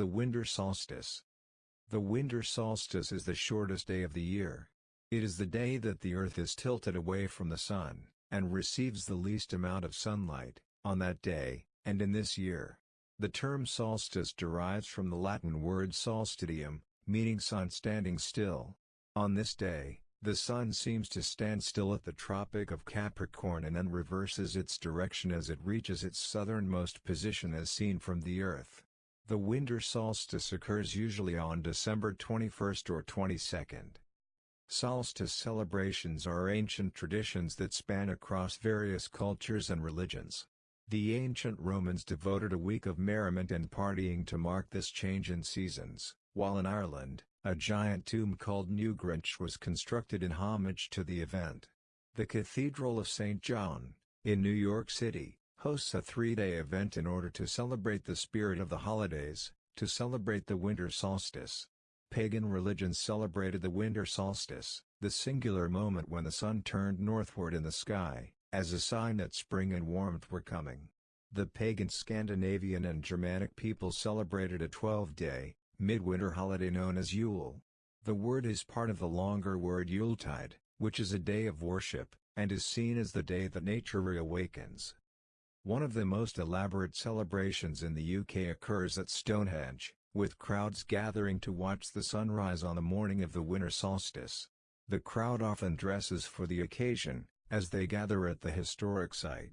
The winter solstice. The winter solstice is the shortest day of the year. It is the day that the Earth is tilted away from the Sun, and receives the least amount of sunlight, on that day, and in this year. The term solstice derives from the Latin word solstitium, meaning sun standing still. On this day, the sun seems to stand still at the Tropic of Capricorn and then reverses its direction as it reaches its southernmost position as seen from the Earth. The winter solstice occurs usually on December 21st or 22nd. Solstice celebrations are ancient traditions that span across various cultures and religions. The ancient Romans devoted a week of merriment and partying to mark this change in seasons, while in Ireland, a giant tomb called Newgrange was constructed in homage to the event. The Cathedral of St. John, in New York City, hosts a three-day event in order to celebrate the spirit of the holidays, to celebrate the winter solstice. Pagan religions celebrated the winter solstice, the singular moment when the sun turned northward in the sky, as a sign that spring and warmth were coming. The pagan Scandinavian and Germanic people celebrated a 12-day, midwinter holiday known as Yule. The word is part of the longer word Yuletide, which is a day of worship, and is seen as the day that nature reawakens. One of the most elaborate celebrations in the UK occurs at Stonehenge, with crowds gathering to watch the sunrise on the morning of the winter solstice. The crowd often dresses for the occasion, as they gather at the historic site.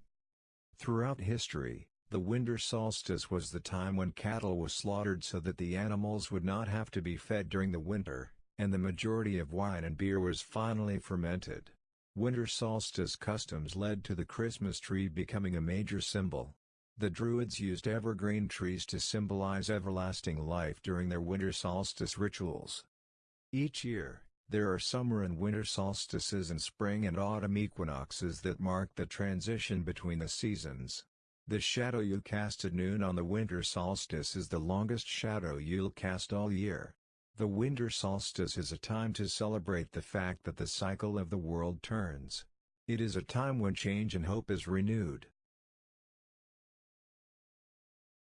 Throughout history, the winter solstice was the time when cattle was slaughtered so that the animals would not have to be fed during the winter, and the majority of wine and beer was finally fermented. Winter solstice customs led to the Christmas tree becoming a major symbol. The Druids used evergreen trees to symbolize everlasting life during their winter solstice rituals. Each year, there are summer and winter solstices and spring and autumn equinoxes that mark the transition between the seasons. The shadow you cast at noon on the winter solstice is the longest shadow you'll cast all year. The winter solstice is a time to celebrate the fact that the cycle of the world turns. It is a time when change and hope is renewed.